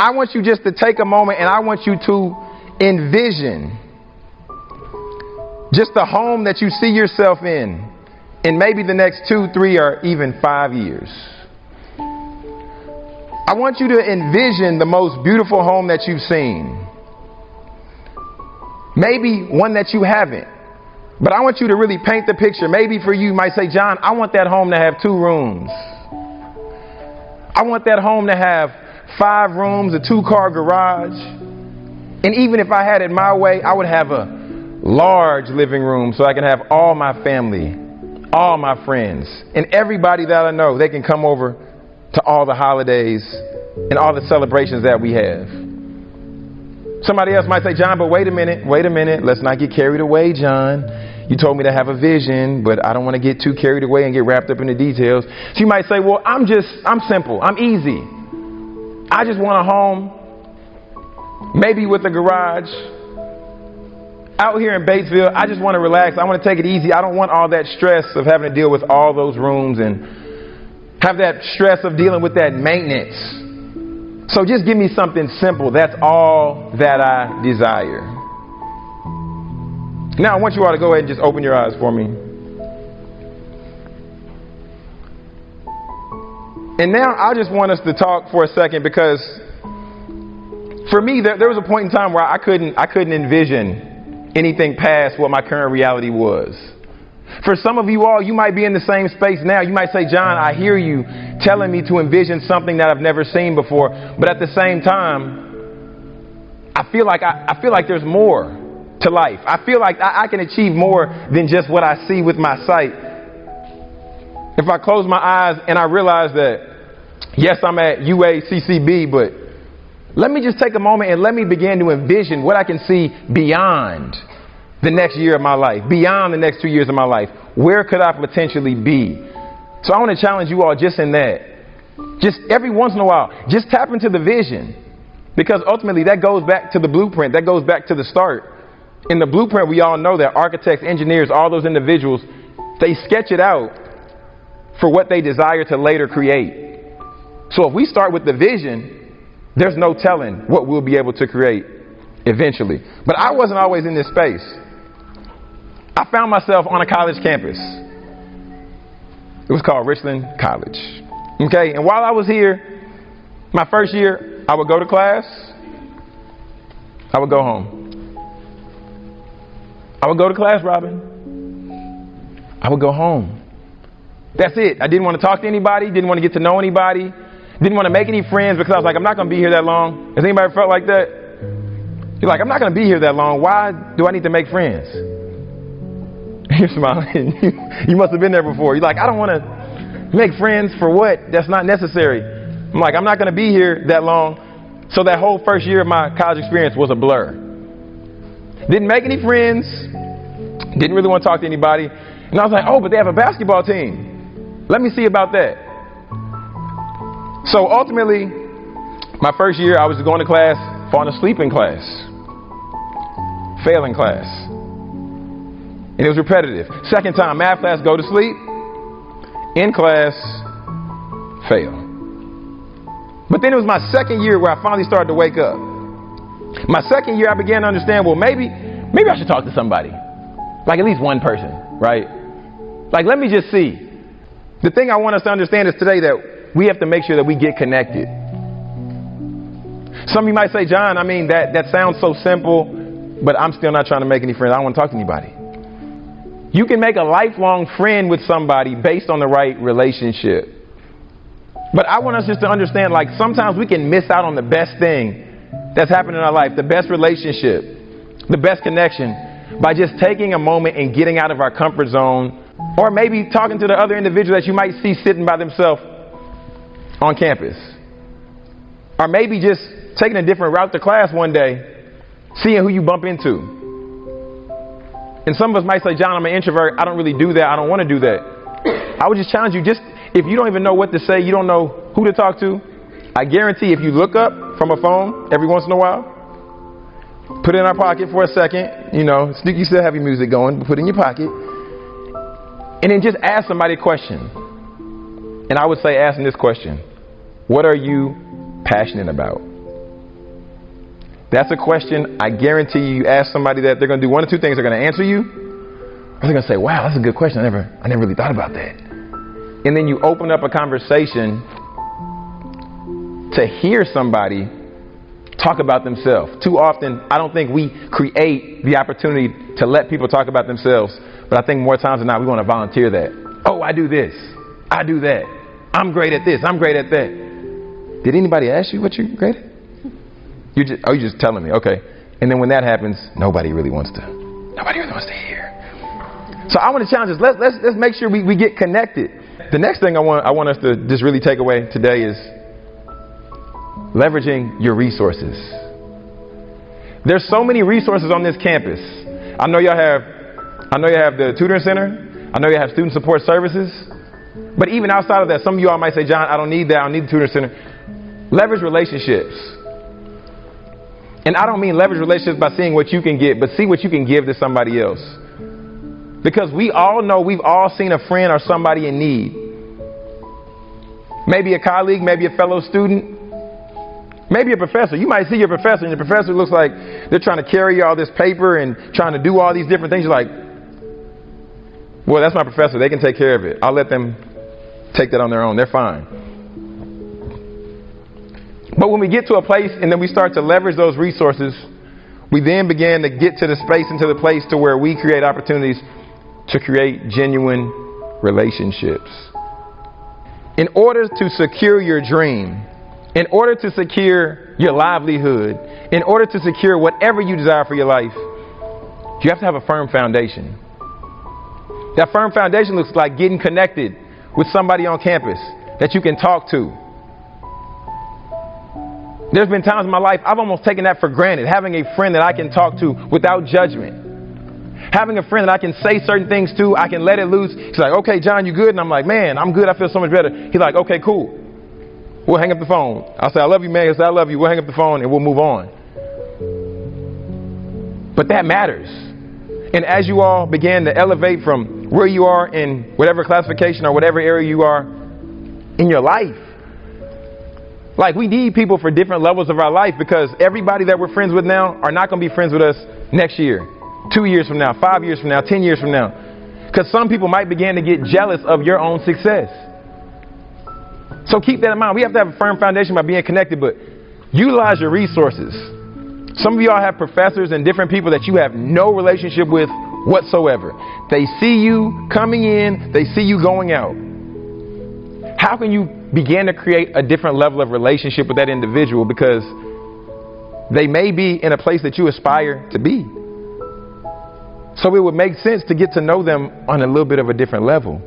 I want you just to take a moment and I want you to envision just the home that you see yourself in in maybe the next two, three, or even five years. I want you to envision the most beautiful home that you've seen. Maybe one that you haven't. But I want you to really paint the picture. Maybe for you, you might say, John, I want that home to have two rooms. I want that home to have five rooms, a two car garage. And even if I had it my way, I would have a large living room so I can have all my family, all my friends, and everybody that I know. They can come over to all the holidays and all the celebrations that we have. Somebody else might say, John, but wait a minute, wait a minute. Let's not get carried away, John. You told me to have a vision, but I don't want to get too carried away and get wrapped up in the details. You might say, well, I'm just, I'm simple. I'm easy. I just want a home, maybe with a garage. Out here in Batesville, I just want to relax. I want to take it easy. I don't want all that stress of having to deal with all those rooms and have that stress of dealing with that maintenance. So just give me something simple. That's all that I desire. Now, I want you all to go ahead and just open your eyes for me. And now I just want us to talk for a second because for me, there, there was a point in time where I couldn't, I couldn't envision anything past what my current reality was. For some of you all, you might be in the same space now. You might say, John, I hear you telling me to envision something that I've never seen before. But at the same time, I feel like I, I feel like there's more to life. I feel like I, I can achieve more than just what I see with my sight. If I close my eyes and I realize that, yes, I'm at UACCB, but let me just take a moment and let me begin to envision what I can see beyond the next year of my life, beyond the next two years of my life? Where could I potentially be? So I want to challenge you all just in that. Just every once in a while, just tap into the vision. Because ultimately that goes back to the blueprint, that goes back to the start. In the blueprint, we all know that architects, engineers, all those individuals, they sketch it out for what they desire to later create. So if we start with the vision, there's no telling what we'll be able to create eventually. But I wasn't always in this space. I found myself on a college campus. It was called Richland College. Okay, and while I was here, my first year, I would go to class, I would go home. I would go to class, Robin. I would go home. That's it. I didn't want to talk to anybody, didn't want to get to know anybody, didn't want to make any friends because I was like, I'm not going to be here that long. Has anybody felt like that? You're like, I'm not going to be here that long. Why do I need to make friends? You're smiling. you must have been there before. You're like, I don't want to make friends for what? That's not necessary. I'm like, I'm not going to be here that long. So that whole first year of my college experience was a blur. Didn't make any friends. Didn't really want to talk to anybody. And I was like, oh, but they have a basketball team. Let me see about that. So ultimately, my first year, I was going to class, falling asleep in class, failing class. And it was repetitive. Second time, math class, go to sleep. In class, fail. But then it was my second year where I finally started to wake up. My second year, I began to understand, well, maybe, maybe I should talk to somebody. Like at least one person, right? Like, let me just see. The thing I want us to understand is today that we have to make sure that we get connected. Some of you might say, John, I mean, that, that sounds so simple, but I'm still not trying to make any friends. I don't want to talk to anybody. You can make a lifelong friend with somebody based on the right relationship. But I want us just to understand like sometimes we can miss out on the best thing that's happened in our life, the best relationship, the best connection by just taking a moment and getting out of our comfort zone or maybe talking to the other individual that you might see sitting by themselves on campus. Or maybe just taking a different route to class one day, seeing who you bump into. And some of us might say, John, I'm an introvert. I don't really do that. I don't want to do that. I would just challenge you, just if you don't even know what to say, you don't know who to talk to, I guarantee if you look up from a phone every once in a while, put it in our pocket for a second, you know, you still have your music going, put it in your pocket, and then just ask somebody a question. And I would say, asking this question What are you passionate about? That's a question I guarantee you, ask somebody that they're going to do one of two things. They're going to answer you, or they're going to say, wow, that's a good question. I never, I never really thought about that. And then you open up a conversation to hear somebody talk about themselves. Too often, I don't think we create the opportunity to let people talk about themselves, but I think more times than not, we want to volunteer that. Oh, I do this. I do that. I'm great at this. I'm great at that. Did anybody ask you what you're great at? You just, oh, you're just telling me. Okay. And then when that happens, nobody really wants to. Nobody really wants to hear. So I want to challenge us. Let's let's let's make sure we, we get connected. The next thing I want I want us to just really take away today is leveraging your resources. There's so many resources on this campus. I know y'all have I know you have the tutoring center. I know you have student support services. But even outside of that, some of you all might say, John, I don't need that. I don't need the tutoring center. Leverage relationships. And I don't mean leverage relationships by seeing what you can get, but see what you can give to somebody else. Because we all know we've all seen a friend or somebody in need. Maybe a colleague, maybe a fellow student, maybe a professor. You might see your professor, and your professor looks like they're trying to carry all this paper and trying to do all these different things. You're like, well, that's my professor. They can take care of it. I'll let them take that on their own. They're fine. But when we get to a place and then we start to leverage those resources, we then begin to get to the space and to the place to where we create opportunities to create genuine relationships. In order to secure your dream, in order to secure your livelihood, in order to secure whatever you desire for your life, you have to have a firm foundation. That firm foundation looks like getting connected with somebody on campus that you can talk to. There's been times in my life I've almost taken that for granted, having a friend that I can talk to without judgment. Having a friend that I can say certain things to, I can let it loose. He's like, okay, John, you good? And I'm like, man, I'm good. I feel so much better. He's like, okay, cool. We'll hang up the phone. I'll say, I love you, man. He'll say, I love you. We'll hang up the phone and we'll move on. But that matters. And as you all begin to elevate from where you are in whatever classification or whatever area you are in your life, like we need people for different levels of our life because everybody that we're friends with now are not going to be friends with us next year, two years from now, five years from now, ten years from now. Because some people might begin to get jealous of your own success. So keep that in mind. We have to have a firm foundation by being connected, but utilize your resources. Some of y'all have professors and different people that you have no relationship with whatsoever. They see you coming in, they see you going out. How can you begin to create a different level of relationship with that individual because they may be in a place that you aspire to be? So it would make sense to get to know them on a little bit of a different level.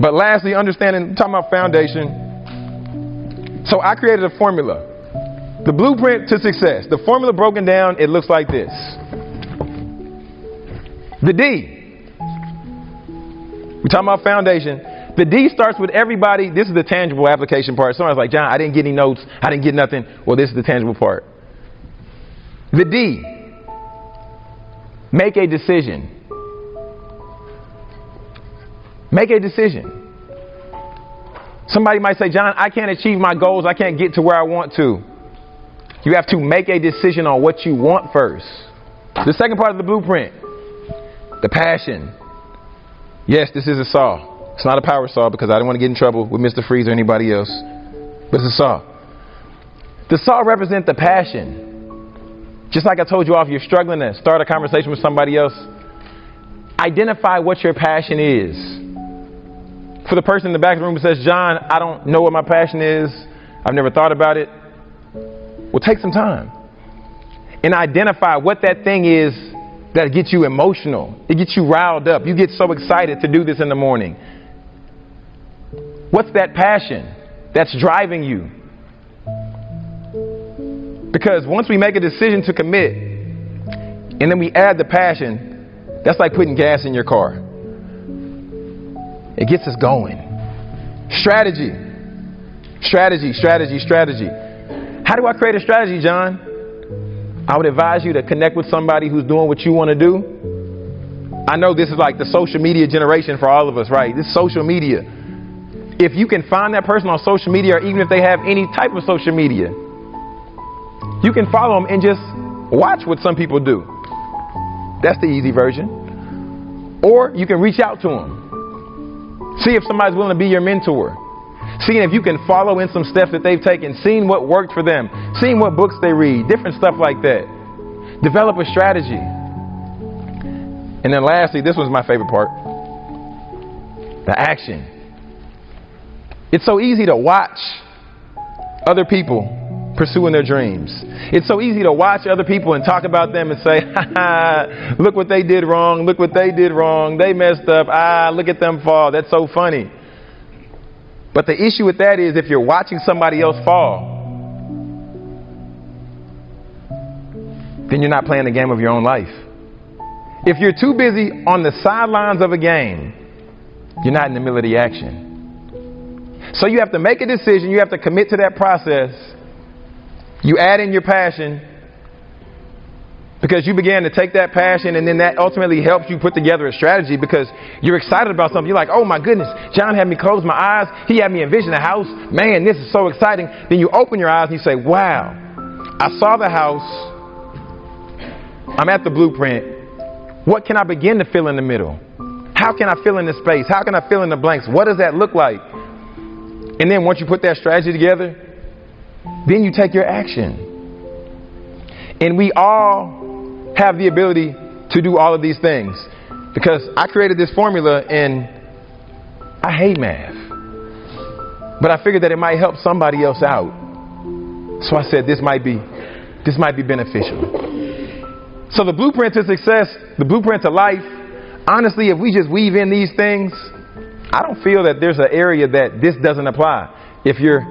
But lastly, understanding, talking about foundation. So I created a formula. The blueprint to success. The formula broken down, it looks like this. The D. We're talking about foundation. The D starts with everybody. This is the tangible application part. Somebody's like, John, I didn't get any notes. I didn't get nothing. Well, this is the tangible part. The D. Make a decision. Make a decision. Somebody might say, John, I can't achieve my goals. I can't get to where I want to. You have to make a decision on what you want first. The second part of the blueprint, the passion. Yes, this is a saw. It's not a power saw because I don't want to get in trouble with Mr. Freeze or anybody else. But it's a saw. The saw represents the passion. Just like I told you off, you're struggling to start a conversation with somebody else. Identify what your passion is for the person in the back of the room who says, John, I don't know what my passion is, I've never thought about it, well, take some time and identify what that thing is that gets you emotional. It gets you riled up. You get so excited to do this in the morning. What's that passion that's driving you? Because once we make a decision to commit and then we add the passion, that's like putting gas in your car. It gets us going. Strategy. Strategy, strategy, strategy. How do I create a strategy, John? I would advise you to connect with somebody who's doing what you want to do. I know this is like the social media generation for all of us, right? This social media. If you can find that person on social media, or even if they have any type of social media, You can follow them and just watch what some people do. That's the easy version. Or you can reach out to them. See if somebody's willing to be your mentor. Seeing if you can follow in some steps that they've taken, seeing what worked for them, seeing what books they read, different stuff like that. Develop a strategy. And then lastly, this was my favorite part the action. It's so easy to watch other people pursuing their dreams. It's so easy to watch other people and talk about them and say, look what they did wrong, look what they did wrong, they messed up, ah, look at them fall. That's so funny. But the issue with that is if you're watching somebody else fall, then you're not playing the game of your own life. If you're too busy on the sidelines of a game, you're not in the middle of the action. So you have to make a decision, you have to commit to that process. You add in your passion, because you began to take that passion and then that ultimately helps you put together a strategy because you're excited about something. You're like, oh my goodness, John had me close my eyes. He had me envision a house. Man, this is so exciting. Then you open your eyes and you say, wow, I saw the house. I'm at the blueprint. What can I begin to fill in the middle? How can I fill in the space? How can I fill in the blanks? What does that look like? And then once you put that strategy together, then you take your action. And we all have the ability to do all of these things. Because I created this formula and I hate math. But I figured that it might help somebody else out. So I said this might be this might be beneficial. So the blueprint to success, the blueprint to life, honestly, if we just weave in these things, I don't feel that there's an area that this doesn't apply. If you're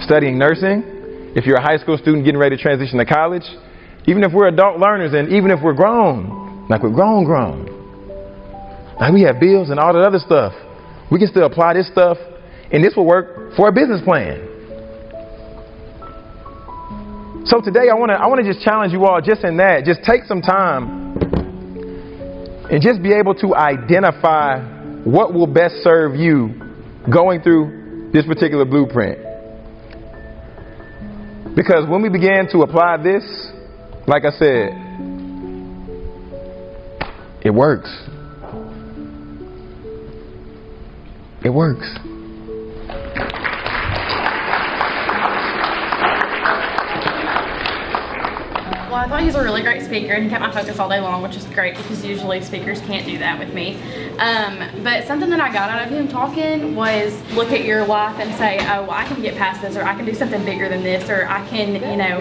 studying nursing, if you're a high school student getting ready to transition to college, even if we're adult learners and even if we're grown, like we're grown, grown, like we have bills and all that other stuff, we can still apply this stuff and this will work for a business plan. So today I want to I want to just challenge you all just in that. Just take some time and just be able to identify what will best serve you going through this particular blueprint. Because when we begin to apply this, like I said, it works. It works. Well, I thought he was a really great speaker and he kept my focus all day long, which is great because usually speakers can't do that with me. Um, but something that I got out of him talking was look at your life and say, oh, well, I can get past this or I can do something bigger than this or I can, you know,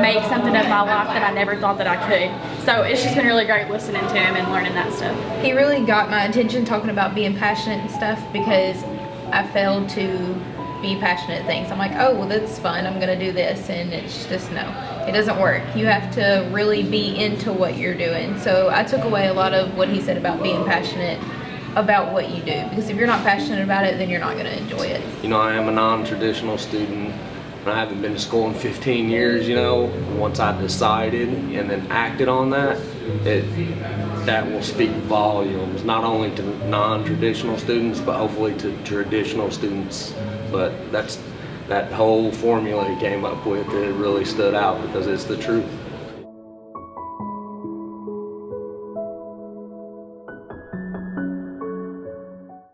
make something of my life that I never thought that I could. So it's just been really great listening to him and learning that stuff. He really got my attention talking about being passionate and stuff because I failed to be passionate things. I'm like, oh, well, that's fun. I'm going to do this. And it's just no, it doesn't work. You have to really be into what you're doing. So I took away a lot of what he said about being passionate about what you do. Because if you're not passionate about it, then you're not going to enjoy it. You know, I am a non-traditional student. I haven't been to school in 15 years, you know. Once I decided and then acted on that, it that will speak volumes, not only to non-traditional students, but hopefully to traditional students but that's that whole formula he came up with it really stood out because it's the truth